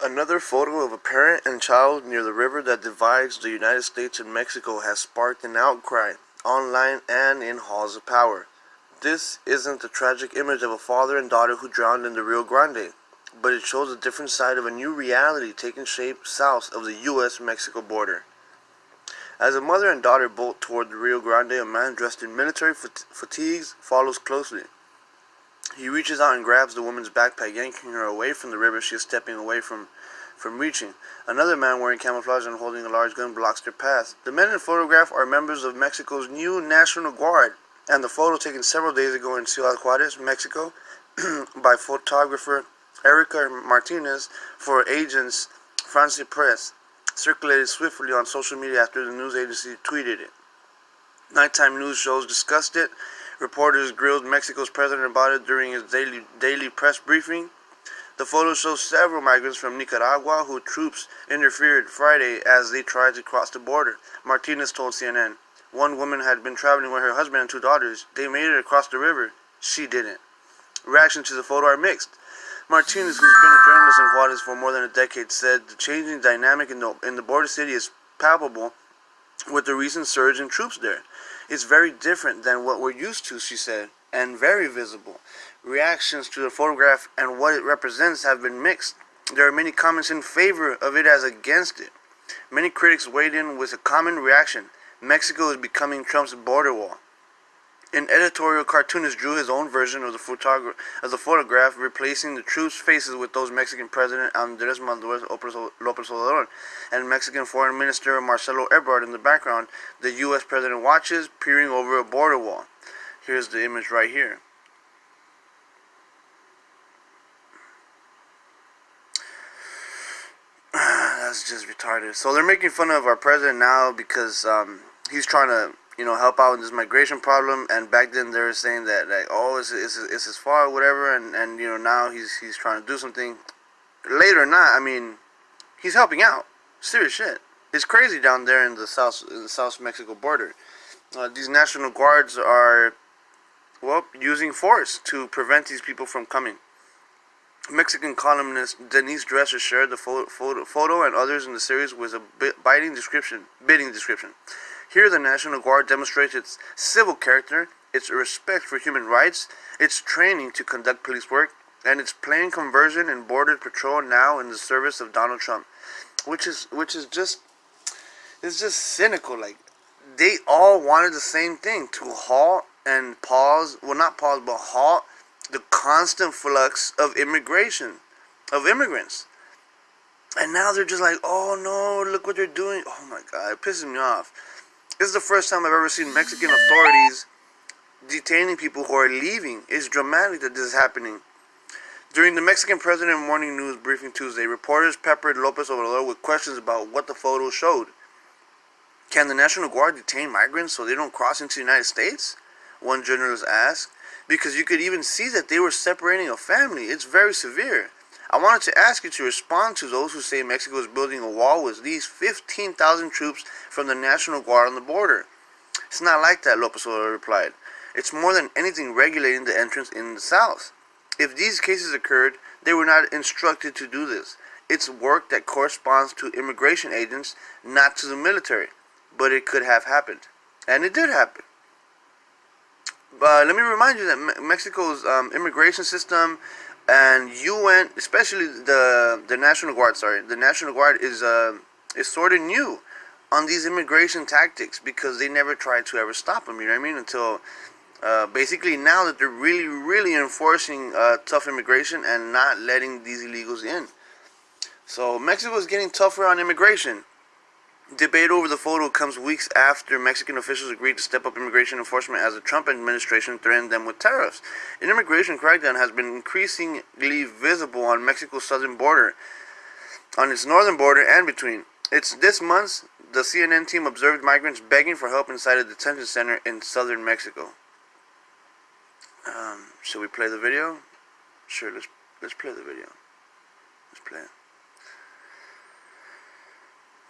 Another photo of a parent and child near the river that divides the United States and Mexico has sparked an outcry online and in halls of power. This isn't the tragic image of a father and daughter who drowned in the Rio Grande, but it shows a different side of a new reality taking shape south of the US-Mexico border. As a mother and daughter bolt toward the Rio Grande, a man dressed in military fat fatigues follows closely. He reaches out and grabs the woman's backpack, yanking her away from the river she is stepping away from from reaching. Another man wearing camouflage and holding a large gun blocks their path. The men in photograph are members of Mexico's new National Guard, and the photo taken several days ago in Ciudad Juarez, Mexico, by photographer Herika Martinez for agents France Press circulated swiftly on social media after the news agency tweeted it. Nighttime news shows discussed it. Reporters grilled Mexico's president about it during his daily daily press briefing. The photo shows several migrants from Nicaragua who troops interfered Friday as they tried to cross the border. Martinez told CNN. One woman had been traveling with her husband and two daughters. They made it across the river. She didn't. Reactions to the photo are mixed. Martinez, who's been a journalist in Juarez for more than a decade, said the changing dynamic in the, in the border city is palpable with the recent surge in troops there. It's very different than what we're used to, she said, and very visible. Reactions to the photograph and what it represents have been mixed. There are many comments in favor of it as against it. Many critics weighed in with a common reaction. Mexico is becoming Trump's border wall. An editorial cartoonist drew his own version of the, of the photograph, replacing the troops' faces with those Mexican President Andrés Manuel López Obrador and Mexican Foreign Minister Marcelo Ebrard in the background. The U.S. President watches, peering over a border wall. Here's the image right here. That's just retarded. So they're making fun of our president now because um, he's trying to you know, help out in this migration problem. And back then they were saying that like, oh, it's it's, it's his fault, whatever. And and you know now he's he's trying to do something. Later, or not. I mean, he's helping out. Serious shit. It's crazy down there in the south in the South Mexico border. Uh, these national guards are well using force to prevent these people from coming. Mexican columnist Denise Dresser shared the photo, photo, photo and others in the series with a biting description, bidding description. Here, the National Guard demonstrates its civil character, its respect for human rights, its training to conduct police work, and its plain conversion and border patrol now in the service of Donald Trump, which is which is just it's just cynical. Like they all wanted the same thing to halt and pause. Well, not pause, but halt the constant flux of immigration, of immigrants. And now they're just like, oh no, look what they're doing. Oh my god, it pisses me off. This is the first time I've ever seen Mexican authorities detaining people who are leaving. It's dramatic that this is happening. During the Mexican President Morning News briefing Tuesday, reporters peppered Lopez Obrador with questions about what the photo showed. Can the National Guard detain migrants so they don't cross into the United States? One journalist asked. Because you could even see that they were separating a family. It's very severe. I wanted to ask you to respond to those who say Mexico is building a wall with these 15,000 troops from the National Guard on the border. It's not like that, Lopez Obrador replied. It's more than anything regulating the entrance in the south. If these cases occurred, they were not instructed to do this. It's work that corresponds to immigration agents, not to the military. But it could have happened. And it did happen. But let me remind you that Mexico's um, immigration system and UN, especially the the National Guard, sorry, the National Guard is uh, is sort of new on these immigration tactics because they never tried to ever stop them. You know what I mean? Until uh, basically now that they're really, really enforcing uh, tough immigration and not letting these illegals in. So Mexico is getting tougher on immigration. Debate over the photo comes weeks after Mexican officials agreed to step up immigration enforcement as the Trump administration threatened them with tariffs. An immigration crackdown has been increasingly visible on Mexico's southern border, on its northern border, and between. It's this month the CNN team observed migrants begging for help inside a detention center in southern Mexico. Um, should we play the video? Sure, let's let's play the video. Let's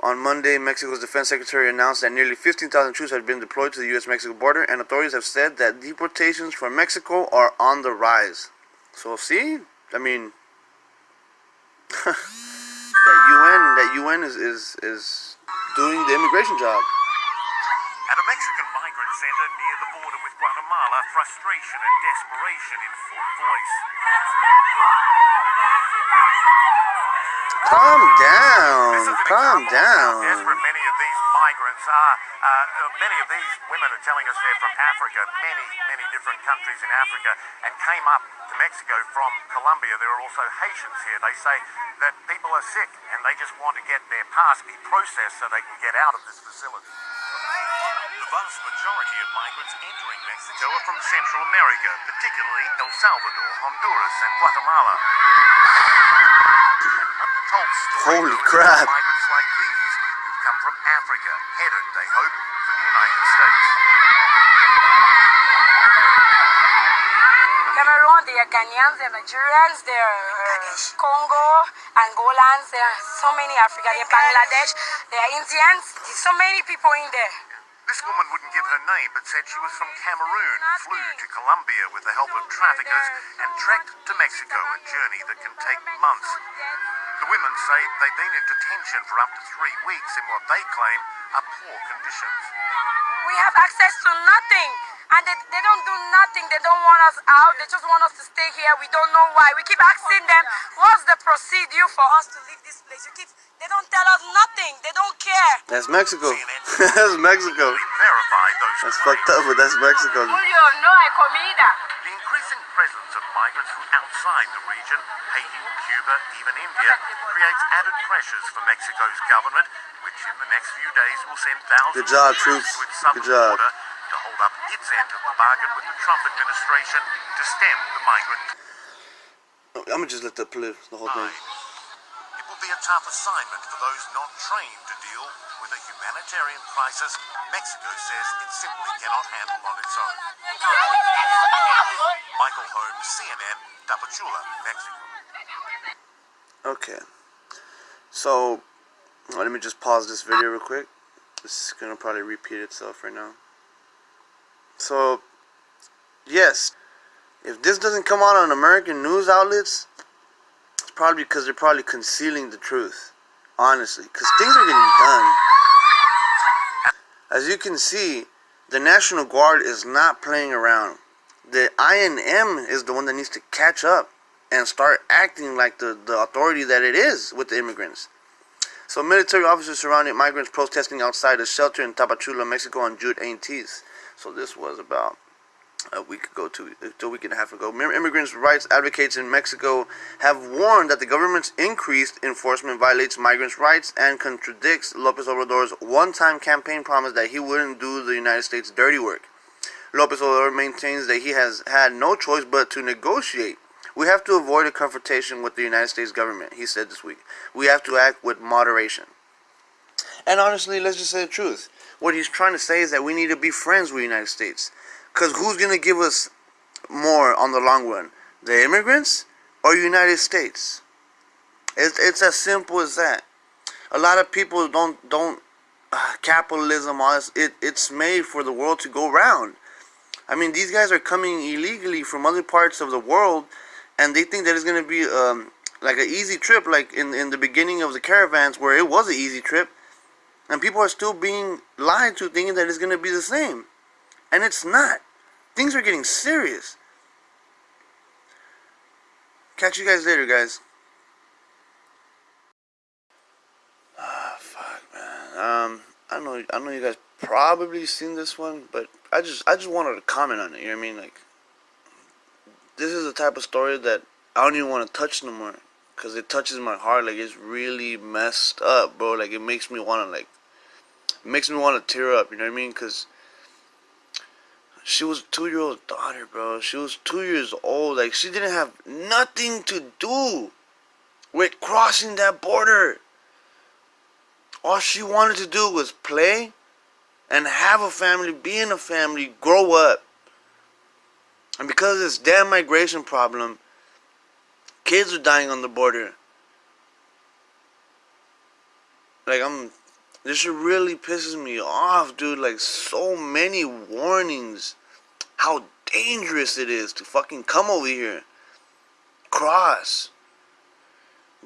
On Monday, Mexico's defense secretary announced that nearly 15,000 troops had been deployed to the U.S. Mexico border, and authorities have said that deportations from Mexico are on the rise. So, see? I mean, that UN, that UN is, is, is doing the immigration job. At a Mexican migrant center near the border with Guatemala, frustration and desperation in full voice. Calm down. This is an Calm down. desperate many of these migrants are. Uh, uh, many of these women are telling us they're from Africa, many, many different countries in Africa, and came up to Mexico from Colombia. There are also Haitians here. They say that people are sick and they just want to get their pass be processed so they can get out of this facility. The vast majority of migrants entering Mexico are from Central America, particularly El Salvador, Honduras, and Guatemala. An untold story Holy crap. Migrants like these who come from Africa, headed, they hope, for the United States. Cameroon, there are Ghanaians, there are Nigerians, there are uh, Congo, Angolans, there are so many Africa, there are Bangladesh, there are Indians, there's so many people in there. This woman wouldn't give her name, but said she was from Cameroon, flew to Colombia with the help of traffickers, and trekked to Mexico, a journey that can take months. The women say they've been in detention for up to three weeks in what they claim are poor conditions. We have access to nothing. And they, they don't do nothing. They don't want us out. They just want us to stay here. We don't know why. We keep asking them, what's the procedure for us to leave this place? You keep, they don't tell us nothing. They don't care. That's Mexico. that's Mexico. We verified those That's fucked up, but that's Mexico. Julio, no hay comida. The increasing presence of migrants from outside the region, Haiti, Cuba, even India, creates added pressures for Mexico's government, which in the next few days will send thousands Good job, of troops troops. to its southern Good job. border to hold up its end of the bargain with the Trump administration to stem the migrant I'm gonna just let that play the whole thing. It will be a tough assignment for those not trained to deal with a humanitarian crisis Mexico says it simply cannot handle on its own. Michael Holmes, CNN, Tapachula, Mexico. Okay. So, let me just pause this video real quick. This is gonna probably repeat itself right now. So, yes, if this doesn't come out on American news outlets, it's probably because they're probably concealing the truth. Honestly, because things are getting done. As you can see, the National Guard is not playing around. The INM is the one that needs to catch up and start acting like the, the authority that it is with the immigrants. So military officers surrounded migrants protesting outside a shelter in Tapachula, Mexico on June 18th. So this was about a week ago, two, uh, a week and a half ago. Immigrants' rights advocates in Mexico have warned that the government's increased enforcement violates migrants' rights and contradicts Lopez Obrador's one-time campaign promise that he wouldn't do the United States dirty work. Lopez Obrador maintains that he has had no choice but to negotiate. We have to avoid a confrontation with the United States government, he said this week. We have to act with moderation. And honestly, let's just say the truth. What he's trying to say is that we need to be friends with the United States. Because who's going to give us more on the long run? The immigrants or United States? It's, it's as simple as that. A lot of people don't, don't, uh, capitalism, it, it's made for the world to go round. I mean, these guys are coming illegally from other parts of the world, and they think that it's going to be um, like an easy trip, like in, in the beginning of the caravans, where it was an easy trip. And people are still being lied to, thinking that it's going to be the same. And it's not. Things are getting serious. Catch you guys later, guys. Ah, fuck, man. Um, I know, I know you guys probably seen this one, but I just, I just wanted to comment on it. You know what I mean? Like, this is the type of story that I don't even want to touch no more, cause it touches my heart. Like, it's really messed up, bro. Like, it makes me want to, like, makes me want to tear up. You know what I mean? Cause she was a two-year-old daughter, bro. She was two years old. Like, she didn't have nothing to do with crossing that border. All she wanted to do was play and have a family, be in a family, grow up. And because of this damn migration problem, kids are dying on the border. Like I'm This shit really pisses me off, dude. Like, so many warnings. How dangerous it is to fucking come over here. Cross.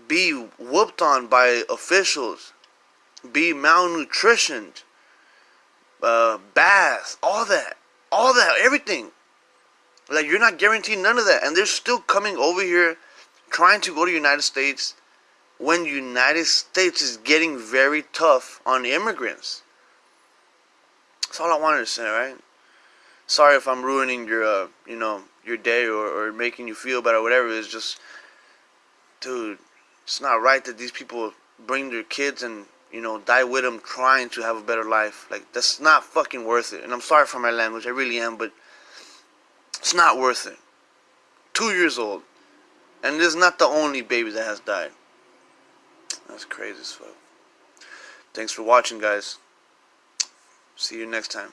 Be whooped on by officials. Be malnutritioned. Uh, bath. All that. All that. Everything. Like, you're not guaranteed none of that. And they're still coming over here trying to go to United States when United States is getting very tough on immigrants. That's all I wanted to say, right? Sorry if I'm ruining your, uh, you know, your day or, or making you feel bad or whatever. It's just, dude, it's not right that these people bring their kids and, you know, die with them trying to have a better life. Like, that's not fucking worth it. And I'm sorry for my language, I really am, but it's not worth it. Two years old. And this is not the only baby that has died. That's crazy as fuck. Thanks for watching, guys. See you next time.